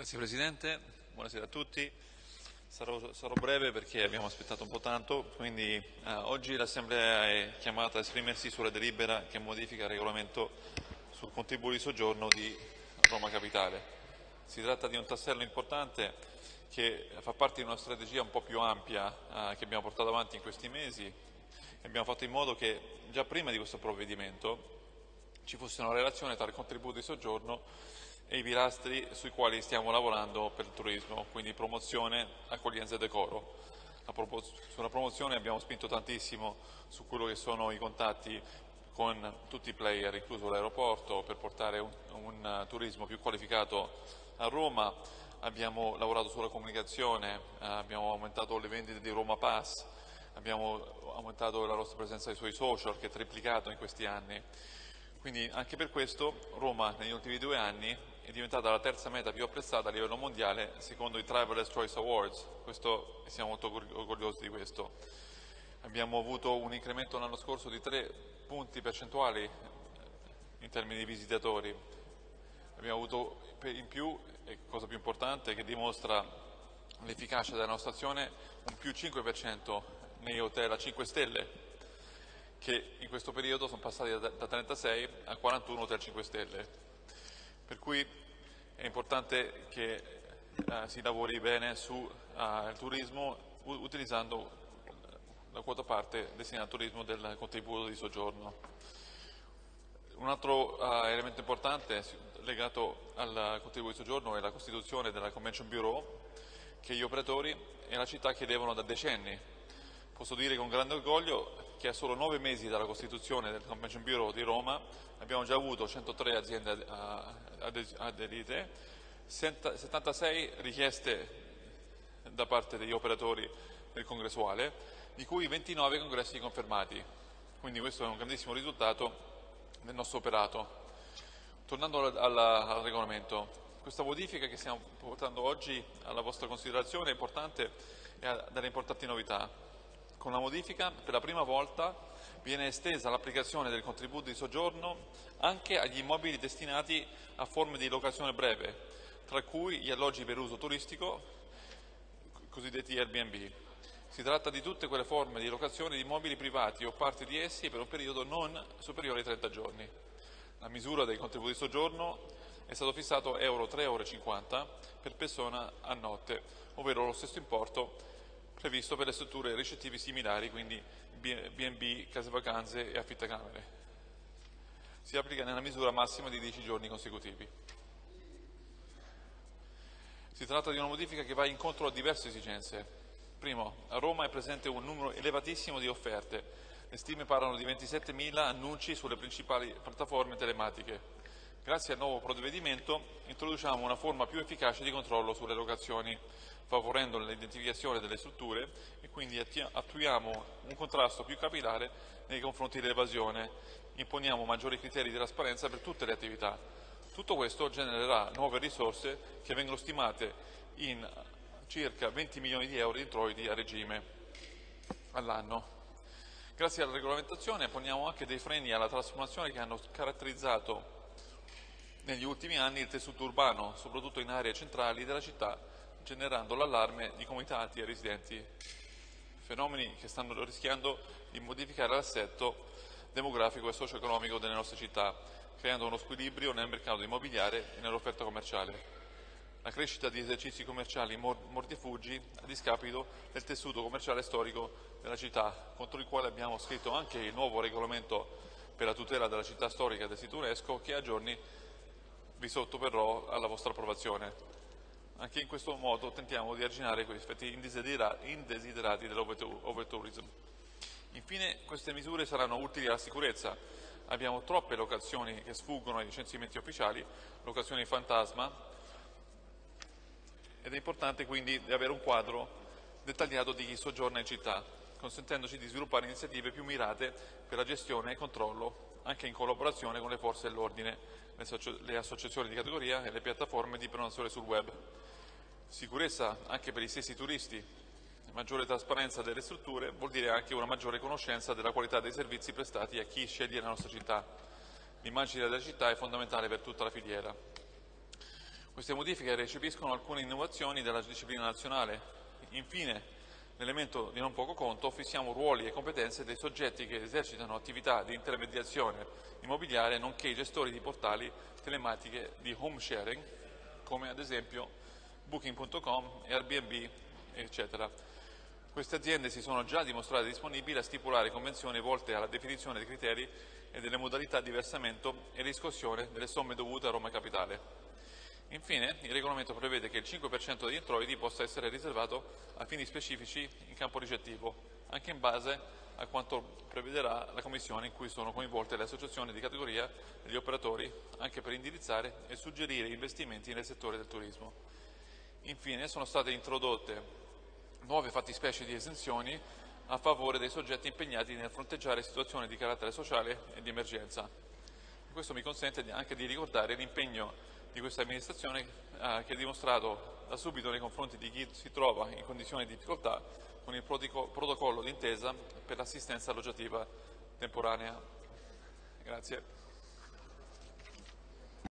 Grazie Presidente, buonasera a tutti. Sarò, sarò, breve perché abbiamo aspettato un po' tanto, quindi eh, oggi l'Assemblea è chiamata a esprimersi sulla delibera che modifica il regolamento sul contributo di soggiorno di Roma Capitale. Si tratta di un tassello importante che fa parte di una strategia un po' più ampia eh, che abbiamo portato avanti in questi mesi abbiamo fatto in modo che già prima di questo provvedimento ci fosse una relazione tra il contributo di soggiorno e i pilastri sui quali stiamo lavorando per il turismo, quindi promozione, accoglienza e decoro. Sulla promozione abbiamo spinto tantissimo su quello che sono i contatti con tutti i player, incluso l'aeroporto, per portare un, un, turismo più qualificato a Roma. Abbiamo lavorato sulla comunicazione, abbiamo aumentato le vendite di Roma Pass, abbiamo aumentato la nostra presenza sui social che è triplicato in questi anni. Quindi anche per questo Roma negli ultimi due anni è diventata la terza meta più apprezzata a livello mondiale secondo i Traveler's Choice Awards, questo, siamo molto orgogliosi di questo. Abbiamo avuto un incremento l'anno scorso di tre punti percentuali in termini di visitatori, abbiamo avuto in più, e cosa più importante che dimostra l'efficacia della nostra azione, un più 5% nei hotel a 5 stelle, che in questo periodo sono passati da 36 a 41 hotel 5 stelle. Per cui è importante che eh, si lavori bene sul uh, turismo utilizzando la quota parte destinata al turismo del contributo di soggiorno. Un altro uh, elemento importante legato al contributo di soggiorno è la costituzione della Convention Bureau che gli operatori e la città chiedevano da decenni. Posso dire con grande orgoglio che a solo nove mesi dalla costituzione del Convention Bureau di Roma abbiamo già avuto 103 aziende aderite, 76 richieste da parte degli operatori del congressuale, di cui 29 congressi confermati. Quindi questo è un grandissimo risultato del nostro operato. Tornando al, al, al regolamento, questa modifica che stiamo portando oggi alla vostra considerazione è importante e ha delle importanti novità. Con la modifica, per la prima volta, viene estesa l'applicazione del contributo di soggiorno anche agli immobili destinati a forme di locazione breve, tra cui gli alloggi per uso turistico, cosiddetti Airbnb. Si tratta di tutte quelle forme di locazione di immobili privati o parti di essi per un periodo non superiore ai 30 giorni. La misura del contributo di soggiorno è stato fissato euro 3,50 euro per persona a notte, ovvero lo stesso importo previsto per le strutture ricettive similari, quindi B&B, case vacanze e affittacamere. Si applica nella misura massima di 10 giorni consecutivi. Si tratta di una modifica che va incontro a diverse esigenze. Primo, a Roma è presente un numero elevatissimo di offerte. Le stime parlano di 27.000 annunci sulle principali piattaforme telematiche. Grazie al nuovo provvedimento introduciamo una forma più efficace di controllo sulle locazioni favorendo l'identificazione delle strutture e quindi attuiamo un contrasto più capillare nei confronti dell'evasione, imponiamo maggiori criteri di trasparenza per tutte le attività. Tutto questo genererà nuove risorse che vengono stimate in circa 20 milioni di euro di introiti a regime all'anno. Grazie alla regolamentazione poniamo anche dei freni alla trasformazione che hanno caratterizzato negli ultimi anni il tessuto urbano, soprattutto in aree centrali della città generando l'allarme di comitati e residenti, fenomeni che stanno rischiando di modificare l'assetto demografico e socio-economico delle nostre città, creando uno squilibrio nel mercato immobiliare e nell'offerta commerciale. La crescita di esercizi commerciali morti fuggi a discapito del tessuto commerciale storico della città, contro il quale abbiamo scritto anche il nuovo regolamento per la tutela della città storica del sito UNESCO che a giorni vi sottoporrò alla vostra approvazione. Anche in questo modo tentiamo di arginare questi effetti indesiderati dell'overtourism. Infine queste misure saranno utili alla sicurezza. Abbiamo troppe locazioni che sfuggono ai licenziamenti ufficiali, locazioni fantasma, ed è importante quindi avere un quadro dettagliato di chi soggiorna in città, consentendoci di sviluppare iniziative più mirate per la gestione e controllo, anche in collaborazione con le forze dell'ordine, le associazioni di categoria e le piattaforme di prenotazione sul web. Sicurezza anche per gli stessi turisti, maggiore trasparenza delle strutture vuol dire anche una maggiore conoscenza della qualità dei servizi prestati a chi sceglie la nostra città. L'immagine della città è fondamentale per tutta la filiera. Queste modifiche recepiscono alcune innovazioni della disciplina nazionale. Infine, l'elemento di non poco conto, fissiamo ruoli e competenze dei soggetti che esercitano attività di intermediazione immobiliare, nonché i gestori di portali telematiche di home sharing, come ad esempio Booking.com, Airbnb, eccetera. Queste aziende si sono già dimostrate disponibili a stipulare convenzioni volte alla definizione dei criteri e delle modalità di versamento e riscossione delle somme dovute a Roma Capitale. Infine, il regolamento prevede che il 5% degli introiti possa essere riservato a fini specifici in campo ricettivo, anche in base a quanto prevederà la Commissione in cui sono coinvolte le associazioni di categoria e gli operatori, anche per indirizzare e suggerire investimenti nel settore del turismo. Infine, sono state introdotte nuove fattispecie di esenzioni a favore dei soggetti impegnati nel fronteggiare situazioni di carattere sociale e di emergenza. Questo mi consente anche di ricordare l'impegno di questa amministrazione eh, che ha dimostrato da subito nei confronti di chi si trova in condizioni di difficoltà con il protocollo d'intesa per l'assistenza alloggiativa temporanea. Grazie.